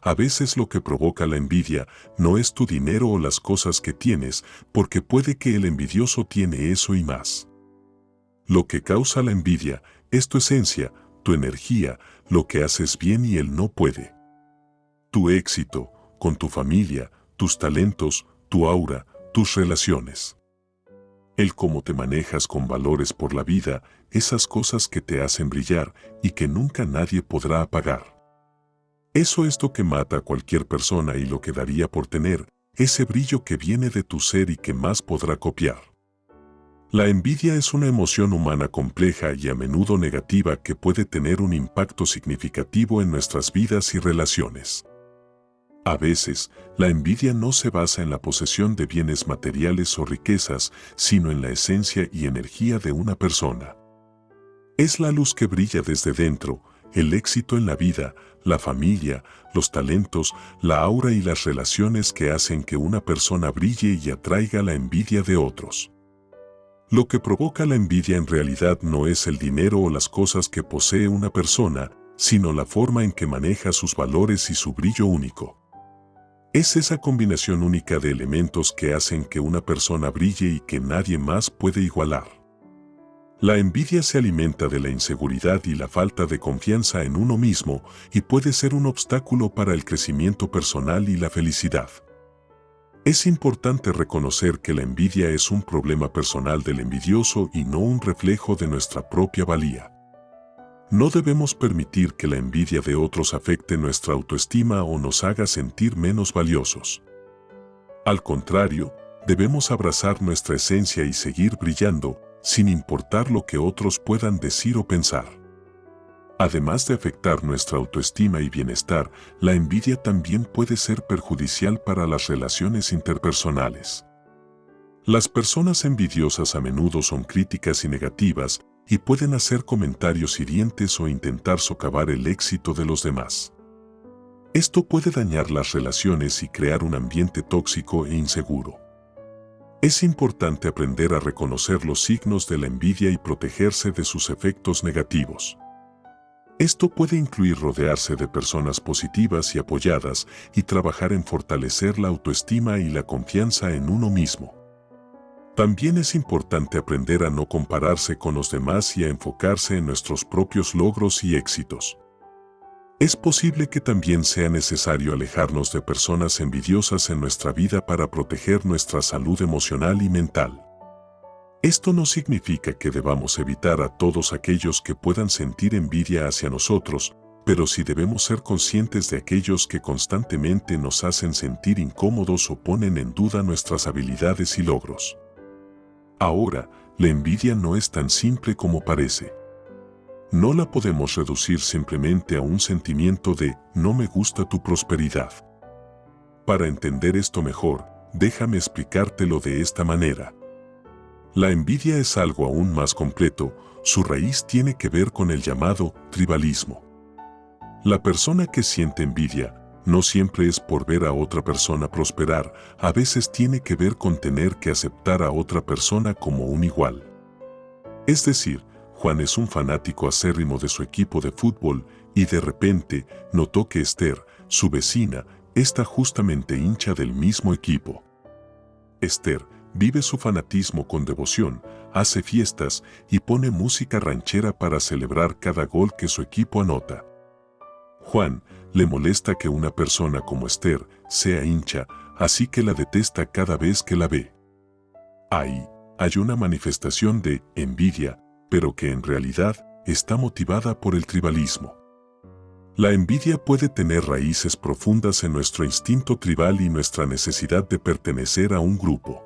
A veces lo que provoca la envidia no es tu dinero o las cosas que tienes, porque puede que el envidioso tiene eso y más. Lo que causa la envidia es tu esencia, tu energía, lo que haces bien y él no puede. Tu éxito, con tu familia, tus talentos, tu aura, tus relaciones. El cómo te manejas con valores por la vida, esas cosas que te hacen brillar y que nunca nadie podrá apagar. Eso es lo que mata a cualquier persona y lo que daría por tener ese brillo que viene de tu ser y que más podrá copiar. La envidia es una emoción humana compleja y a menudo negativa que puede tener un impacto significativo en nuestras vidas y relaciones. A veces, la envidia no se basa en la posesión de bienes materiales o riquezas, sino en la esencia y energía de una persona. Es la luz que brilla desde dentro, el éxito en la vida, la familia, los talentos, la aura y las relaciones que hacen que una persona brille y atraiga la envidia de otros. Lo que provoca la envidia en realidad no es el dinero o las cosas que posee una persona, sino la forma en que maneja sus valores y su brillo único. Es esa combinación única de elementos que hacen que una persona brille y que nadie más puede igualar. La envidia se alimenta de la inseguridad y la falta de confianza en uno mismo y puede ser un obstáculo para el crecimiento personal y la felicidad. Es importante reconocer que la envidia es un problema personal del envidioso y no un reflejo de nuestra propia valía. No debemos permitir que la envidia de otros afecte nuestra autoestima o nos haga sentir menos valiosos. Al contrario, debemos abrazar nuestra esencia y seguir brillando, sin importar lo que otros puedan decir o pensar. Además de afectar nuestra autoestima y bienestar, la envidia también puede ser perjudicial para las relaciones interpersonales. Las personas envidiosas a menudo son críticas y negativas y pueden hacer comentarios hirientes o intentar socavar el éxito de los demás. Esto puede dañar las relaciones y crear un ambiente tóxico e inseguro. Es importante aprender a reconocer los signos de la envidia y protegerse de sus efectos negativos. Esto puede incluir rodearse de personas positivas y apoyadas y trabajar en fortalecer la autoestima y la confianza en uno mismo. También es importante aprender a no compararse con los demás y a enfocarse en nuestros propios logros y éxitos. Es posible que también sea necesario alejarnos de personas envidiosas en nuestra vida para proteger nuestra salud emocional y mental. Esto no significa que debamos evitar a todos aquellos que puedan sentir envidia hacia nosotros, pero sí debemos ser conscientes de aquellos que constantemente nos hacen sentir incómodos o ponen en duda nuestras habilidades y logros. Ahora, la envidia no es tan simple como parece. No la podemos reducir simplemente a un sentimiento de no me gusta tu prosperidad. Para entender esto mejor, déjame explicártelo de esta manera. La envidia es algo aún más completo, su raíz tiene que ver con el llamado tribalismo. La persona que siente envidia no siempre es por ver a otra persona prosperar, a veces tiene que ver con tener que aceptar a otra persona como un igual. Es decir, Juan es un fanático acérrimo de su equipo de fútbol y de repente notó que Esther, su vecina, está justamente hincha del mismo equipo. Esther vive su fanatismo con devoción, hace fiestas y pone música ranchera para celebrar cada gol que su equipo anota. Juan le molesta que una persona como Esther sea hincha, así que la detesta cada vez que la ve. Ahí hay una manifestación de envidia pero que en realidad está motivada por el tribalismo. La envidia puede tener raíces profundas en nuestro instinto tribal y nuestra necesidad de pertenecer a un grupo.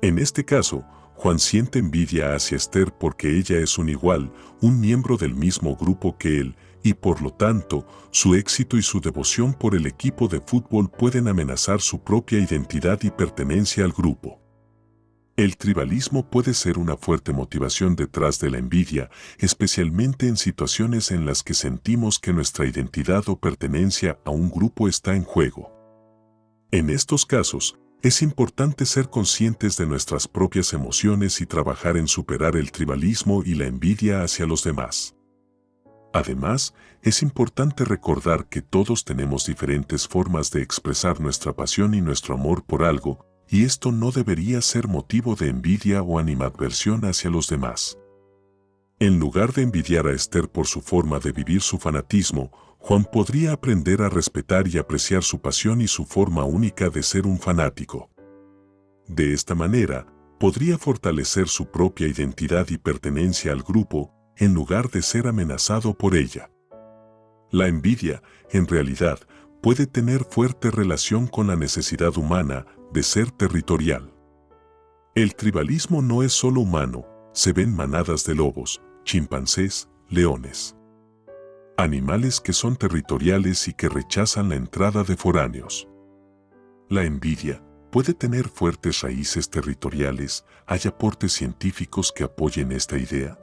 En este caso, Juan siente envidia hacia Esther porque ella es un igual, un miembro del mismo grupo que él, y por lo tanto, su éxito y su devoción por el equipo de fútbol pueden amenazar su propia identidad y pertenencia al grupo. El tribalismo puede ser una fuerte motivación detrás de la envidia, especialmente en situaciones en las que sentimos que nuestra identidad o pertenencia a un grupo está en juego. En estos casos, es importante ser conscientes de nuestras propias emociones y trabajar en superar el tribalismo y la envidia hacia los demás. Además, es importante recordar que todos tenemos diferentes formas de expresar nuestra pasión y nuestro amor por algo, y esto no debería ser motivo de envidia o animadversión hacia los demás. En lugar de envidiar a Esther por su forma de vivir su fanatismo, Juan podría aprender a respetar y apreciar su pasión y su forma única de ser un fanático. De esta manera, podría fortalecer su propia identidad y pertenencia al grupo, en lugar de ser amenazado por ella. La envidia, en realidad, puede tener fuerte relación con la necesidad humana de ser territorial. El tribalismo no es solo humano, se ven manadas de lobos, chimpancés, leones. Animales que son territoriales y que rechazan la entrada de foráneos. La envidia puede tener fuertes raíces territoriales, ¿hay aportes científicos que apoyen esta idea?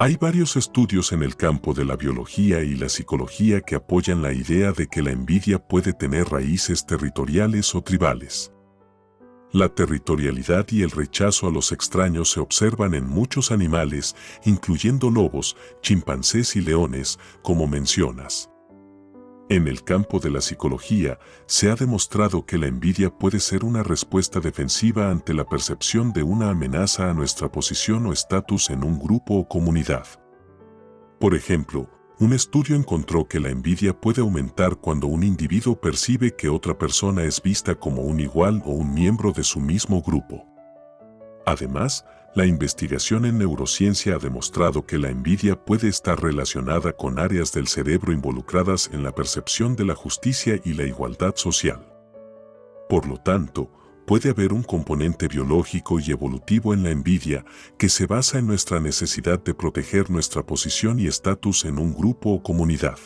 Hay varios estudios en el campo de la biología y la psicología que apoyan la idea de que la envidia puede tener raíces territoriales o tribales. La territorialidad y el rechazo a los extraños se observan en muchos animales, incluyendo lobos, chimpancés y leones, como mencionas. En el campo de la psicología, se ha demostrado que la envidia puede ser una respuesta defensiva ante la percepción de una amenaza a nuestra posición o estatus en un grupo o comunidad. Por ejemplo, un estudio encontró que la envidia puede aumentar cuando un individuo percibe que otra persona es vista como un igual o un miembro de su mismo grupo. Además, la investigación en neurociencia ha demostrado que la envidia puede estar relacionada con áreas del cerebro involucradas en la percepción de la justicia y la igualdad social. Por lo tanto, puede haber un componente biológico y evolutivo en la envidia que se basa en nuestra necesidad de proteger nuestra posición y estatus en un grupo o comunidad.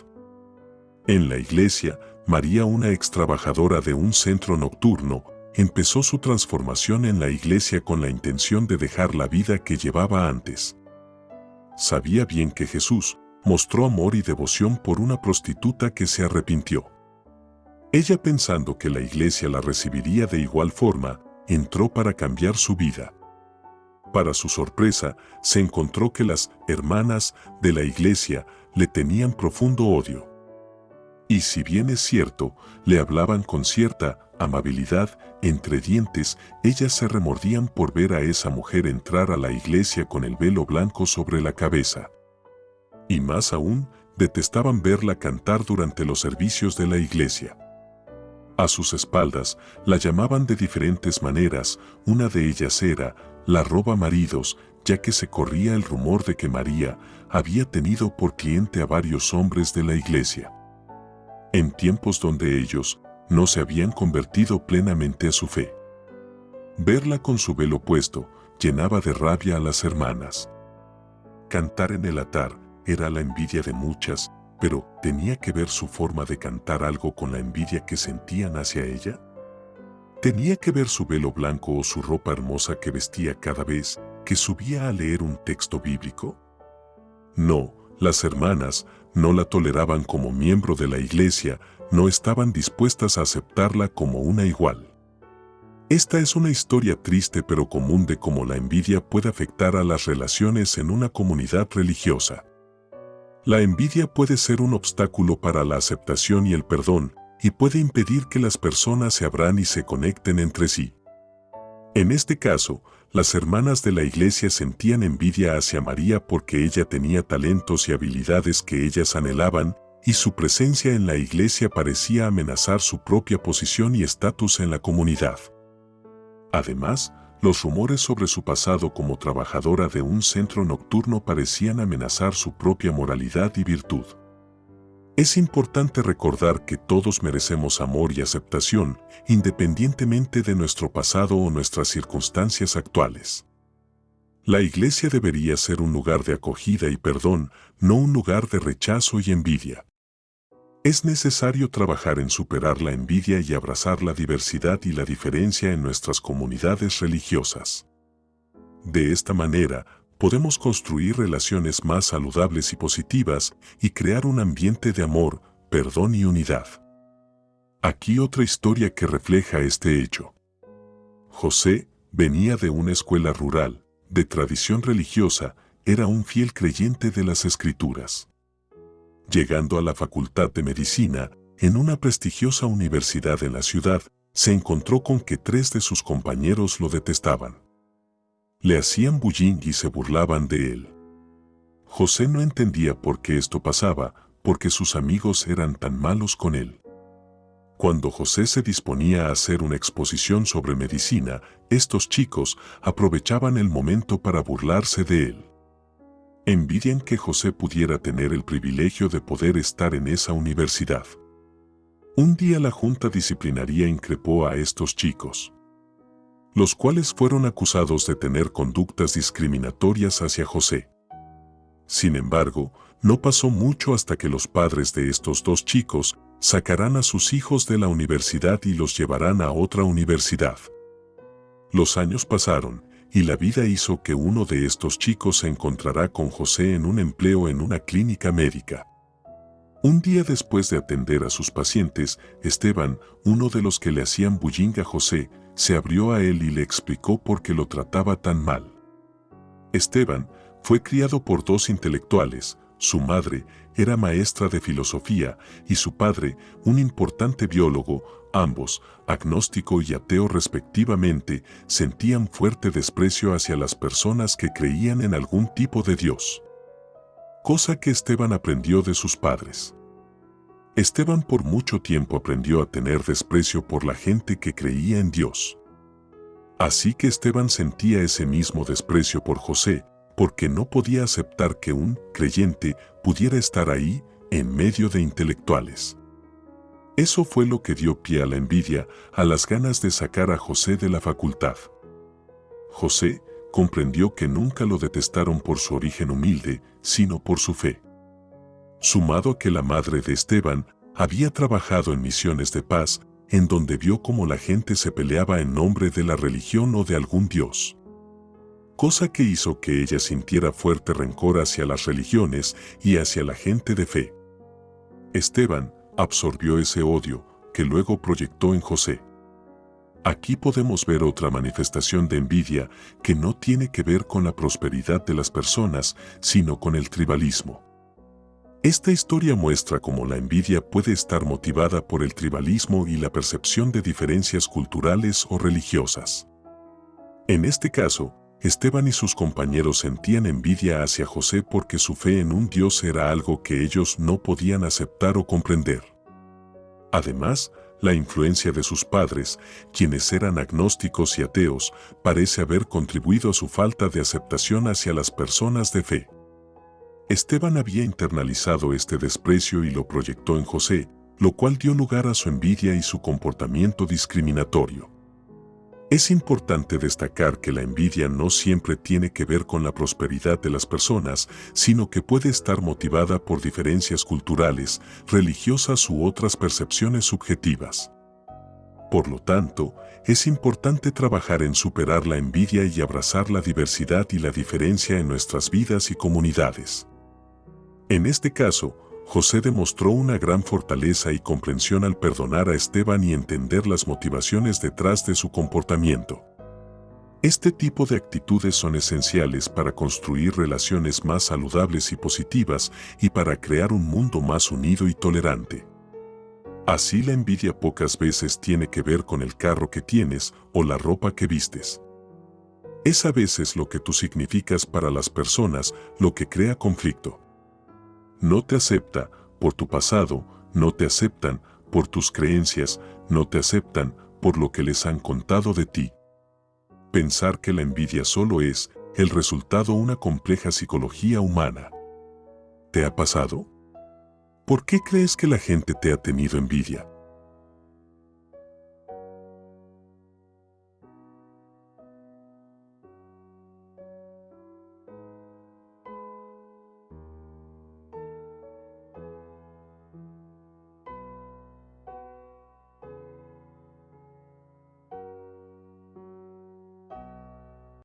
En la iglesia, María, una ex trabajadora de un centro nocturno, empezó su transformación en la iglesia con la intención de dejar la vida que llevaba antes. Sabía bien que Jesús mostró amor y devoción por una prostituta que se arrepintió. Ella pensando que la iglesia la recibiría de igual forma, entró para cambiar su vida. Para su sorpresa, se encontró que las hermanas de la iglesia le tenían profundo odio. Y si bien es cierto, le hablaban con cierta amabilidad, entre dientes, ellas se remordían por ver a esa mujer entrar a la iglesia con el velo blanco sobre la cabeza. Y más aún, detestaban verla cantar durante los servicios de la iglesia. A sus espaldas la llamaban de diferentes maneras, una de ellas era la roba maridos, ya que se corría el rumor de que María había tenido por cliente a varios hombres de la iglesia. En tiempos donde ellos, no se habían convertido plenamente a su fe. Verla con su velo puesto llenaba de rabia a las hermanas. Cantar en el altar era la envidia de muchas, pero ¿tenía que ver su forma de cantar algo con la envidia que sentían hacia ella? ¿Tenía que ver su velo blanco o su ropa hermosa que vestía cada vez que subía a leer un texto bíblico? No, las hermanas no la toleraban como miembro de la iglesia, no estaban dispuestas a aceptarla como una igual. Esta es una historia triste pero común de cómo la envidia puede afectar a las relaciones en una comunidad religiosa. La envidia puede ser un obstáculo para la aceptación y el perdón, y puede impedir que las personas se abran y se conecten entre sí. En este caso, las hermanas de la iglesia sentían envidia hacia María porque ella tenía talentos y habilidades que ellas anhelaban, y su presencia en la iglesia parecía amenazar su propia posición y estatus en la comunidad. Además, los rumores sobre su pasado como trabajadora de un centro nocturno parecían amenazar su propia moralidad y virtud. Es importante recordar que todos merecemos amor y aceptación, independientemente de nuestro pasado o nuestras circunstancias actuales. La iglesia debería ser un lugar de acogida y perdón, no un lugar de rechazo y envidia. Es necesario trabajar en superar la envidia y abrazar la diversidad y la diferencia en nuestras comunidades religiosas. De esta manera, podemos construir relaciones más saludables y positivas y crear un ambiente de amor, perdón y unidad. Aquí otra historia que refleja este hecho. José venía de una escuela rural, de tradición religiosa, era un fiel creyente de las escrituras. llegando a la Facultad de Medicina, en una prestigiosa universidad en la ciudad, se encontró con que tres de sus compañeros lo detestaban. Le hacían bullying y se burlaban de él. José no entendía por qué esto pasaba, porque sus amigos eran tan malos con él. Cuando José se disponía a hacer una exposición sobre medicina, estos chicos aprovechaban el momento para burlarse de él. Envidian que José pudiera tener el privilegio de poder estar en esa universidad. Un día la Junta Disciplinaria increpó a estos chicos, los cuales fueron acusados de tener conductas discriminatorias hacia José. Sin embargo, no pasó mucho hasta que los padres de estos dos chicos sacarán a sus hijos de la universidad y los llevarán a otra universidad. Los años pasaron, y la vida hizo que uno de estos chicos se encontrará con José en un empleo en una clínica médica. Un día después de atender a sus pacientes, Esteban, uno de los que le hacían bullying a José, se abrió a él y le explicó por qué lo trataba tan mal. Esteban fue criado por dos intelectuales, su madre era maestra de filosofía y su padre, un importante biólogo, ambos, agnóstico y ateo respectivamente, sentían fuerte desprecio hacia las personas que creían en algún tipo de Dios cosa que Esteban aprendió de sus padres. Esteban por mucho tiempo aprendió a tener desprecio por la gente que creía en Dios. Así que Esteban sentía ese mismo desprecio por José, porque no podía aceptar que un creyente pudiera estar ahí en medio de intelectuales. Eso fue lo que dio pie a la envidia, a las ganas de sacar a José de la facultad. José, comprendió que nunca lo detestaron por su origen humilde, sino por su fe. Sumado a que la madre de Esteban había trabajado en misiones de paz, en donde vio cómo la gente se peleaba en nombre de la religión o de algún dios. Cosa que hizo que ella sintiera fuerte rencor hacia las religiones y hacia la gente de fe. Esteban absorbió ese odio, que luego proyectó en José. Aquí podemos ver otra manifestación de envidia que no tiene que ver con la prosperidad de las personas, sino con el tribalismo. Esta historia muestra cómo la envidia puede estar motivada por el tribalismo y la percepción de diferencias culturales o religiosas. En este caso, Esteban y sus compañeros sentían envidia hacia José porque su fe en un Dios era algo que ellos no podían aceptar o comprender. Además, la influencia de sus padres, quienes eran agnósticos y ateos, parece haber contribuido a su falta de aceptación hacia las personas de fe. Esteban había internalizado este desprecio y lo proyectó en José, lo cual dio lugar a su envidia y su comportamiento discriminatorio. Es importante destacar que la envidia no siempre tiene que ver con la prosperidad de las personas, sino que puede estar motivada por diferencias culturales, religiosas u otras percepciones subjetivas. Por lo tanto, es importante trabajar en superar la envidia y abrazar la diversidad y la diferencia en nuestras vidas y comunidades. En este caso, José demostró una gran fortaleza y comprensión al perdonar a Esteban y entender las motivaciones detrás de su comportamiento. Este tipo de actitudes son esenciales para construir relaciones más saludables y positivas y para crear un mundo más unido y tolerante. Así la envidia pocas veces tiene que ver con el carro que tienes o la ropa que vistes. Es a veces lo que tú significas para las personas lo que crea conflicto no te acepta por tu pasado, no te aceptan por tus creencias, no te aceptan por lo que les han contado de ti. Pensar que la envidia solo es el resultado de una compleja psicología humana. ¿Te ha pasado? ¿Por qué crees que la gente te ha tenido envidia?